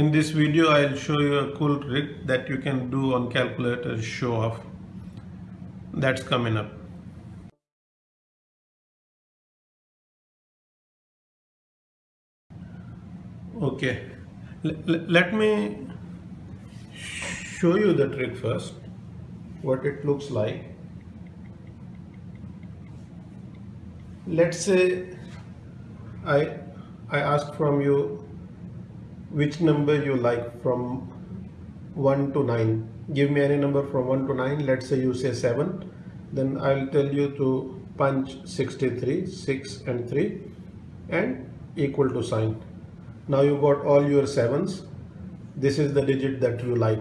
In this video, I'll show you a cool trick that you can do on calculator show off. That's coming up. Okay, L let me show you the trick first, what it looks like. Let's say I, I ask from you which number you like from 1 to 9 give me any number from 1 to 9 let's say you say 7 then I'll tell you to punch 63 6 and 3 and equal to sign. Now you got all your sevens. This is the digit that you like.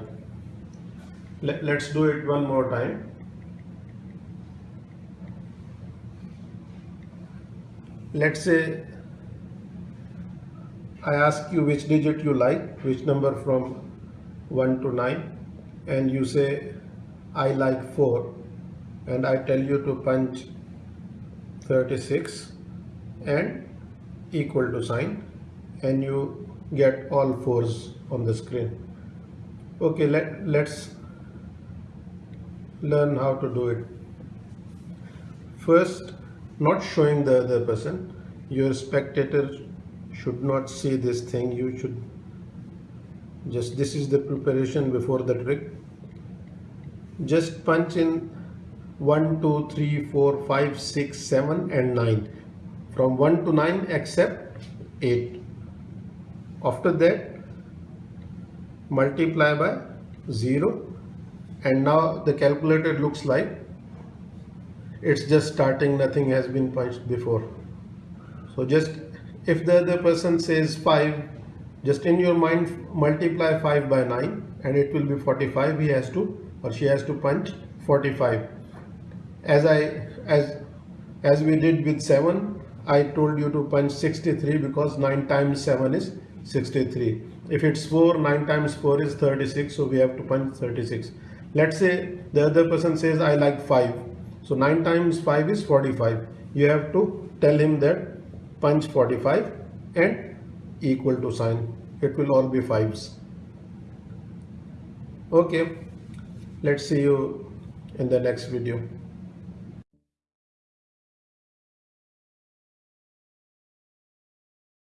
Let, let's do it one more time. Let's say I ask you which digit you like, which number from 1 to 9 and you say I like 4 and I tell you to punch 36 and equal to sign and you get all fours on the screen. Okay, let, let's learn how to do it. First, not showing the other person, your spectator should not see this thing. You should just this is the preparation before the trick. Just punch in 1 2 3 4 5 6 7 and 9 from 1 to 9 except 8 after that multiply by 0 and now the calculator looks like it's just starting. Nothing has been punched before. So just if the other person says 5 just in your mind multiply 5 by 9 and it will be 45 he has to or she has to punch 45 as I as as we did with 7 I told you to punch 63 because 9 times 7 is 63 if it's 4 9 times 4 is 36 so we have to punch 36 let's say the other person says I like 5 so 9 times 5 is 45 you have to tell him that punch 45 and equal to sign. It will all be fives. Okay. Let's see you in the next video